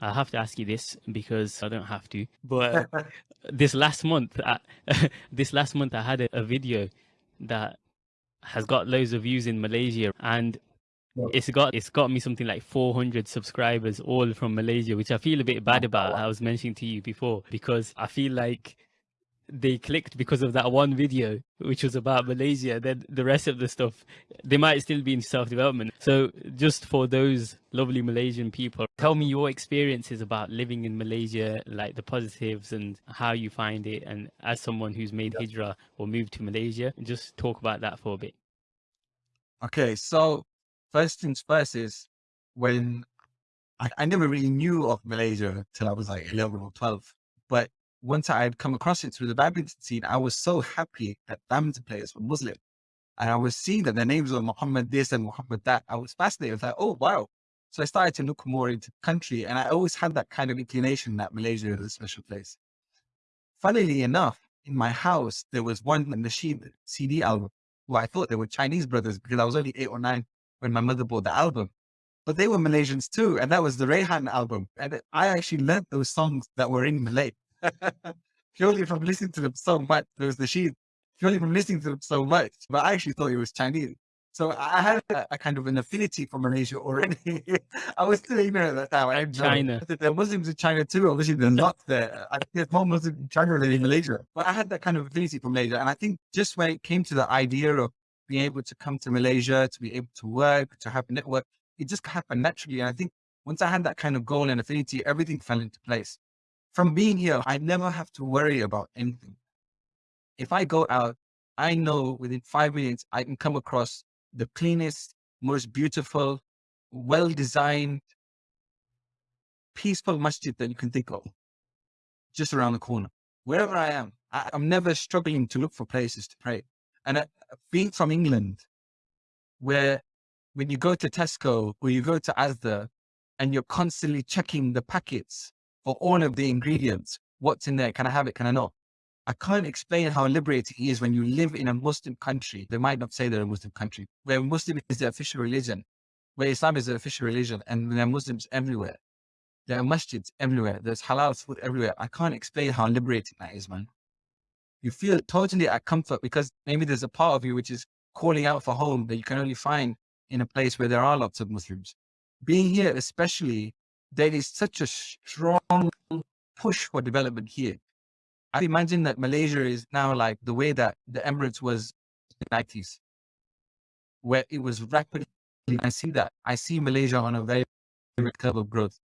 I have to ask you this because I don't have to. But this last month, I, this last month, I had a, a, video that has got loads of views in Malaysia, and it's got it's got me something like 400 subscribers, all from Malaysia, which I feel a bit bad oh, about. I was mentioning to you before because I feel like they clicked because of that one video which was about malaysia then the rest of the stuff they might still be in self-development. So just for those lovely malaysian people tell me your experiences about living in malaysia like the positives and how you find it and as someone who's made hijrah or moved to malaysia just talk about that for a bit. Okay so first things first is when I, I never really knew of malaysia till i was like 11 or 12 but once I had come across it through the badminton scene, I was so happy that badminton players were Muslim. And I was seeing that their names were Muhammad this and Muhammad that. I was fascinated. I was like, oh, wow. So I started to look more into the country. And I always had that kind of inclination that Malaysia is a special place. Funnily enough, in my house, there was one Nasheed CD album who I thought they were Chinese brothers because I was only eight or nine when my mother bought the album. But they were Malaysians too. And that was the Raihan album. And I actually learned those songs that were in Malay. Purely from listening to them so much. There was the sheet purely from listening to them so much, but I actually thought it was Chinese. So I had a, a kind of an affinity for Malaysia already. I was still ignorant at that time. I China. There are Muslims in China too. Obviously, they're not there. I think there's more Muslims in China than in Malaysia. But I had that kind of affinity for Malaysia. And I think just when it came to the idea of being able to come to Malaysia, to be able to work, to have a network, it just happened naturally. And I think once I had that kind of goal and affinity, everything fell into place from being here, I never have to worry about anything. If I go out, I know within five minutes, I can come across the cleanest, most beautiful, well-designed, peaceful masjid that you can think of, just around the corner. Wherever I am, I, am never struggling to look for places to pray. And being from England, where when you go to Tesco or you go to Asda and you're constantly checking the packets for all of the ingredients. What's in there? Can I have it? Can I not? I can't explain how liberating it is when you live in a Muslim country. They might not say they're a Muslim country, where Muslim is the official religion, where Islam is the official religion, and there are Muslims everywhere. There are masjids everywhere. There's halal food everywhere. I can't explain how liberating that is, man. You feel totally at comfort because maybe there's a part of you which is calling out for home that you can only find in a place where there are lots of Muslims. Being here, especially there is such a strong push for development here. I imagine that Malaysia is now like the way that the Emirates was in the 90s, where it was rapidly. I see that. I see Malaysia on a very, very curve of growth.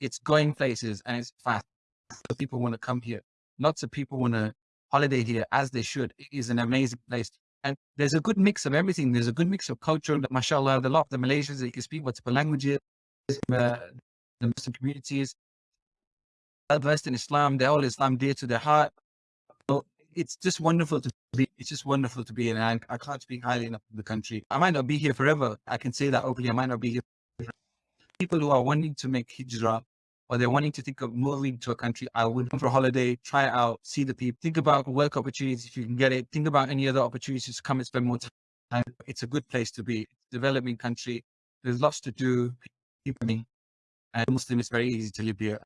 It's going places and it's fast. So people want to come here. Lots of people want to holiday here as they should. It is an amazing place. And there's a good mix of everything. There's a good mix of culture. Mashallah, the lot of the Malaysians you can speak multiple languages. Uh, the Muslim communities, versed in Islam, they're all Islam dear to their heart. So it's just wonderful to be, it's just wonderful to be in. I, I can't speak highly enough of the country. I might not be here forever. I can say that openly. I might not be here. Forever. People who are wanting to make hijrah or they're wanting to think of moving to a country, I would come for a holiday, try it out, see the people, think about work opportunities if you can get it, think about any other opportunities to come and spend more time. It's a good place to be. Developing country. There's lots to do. People and Muslim is very easy to here.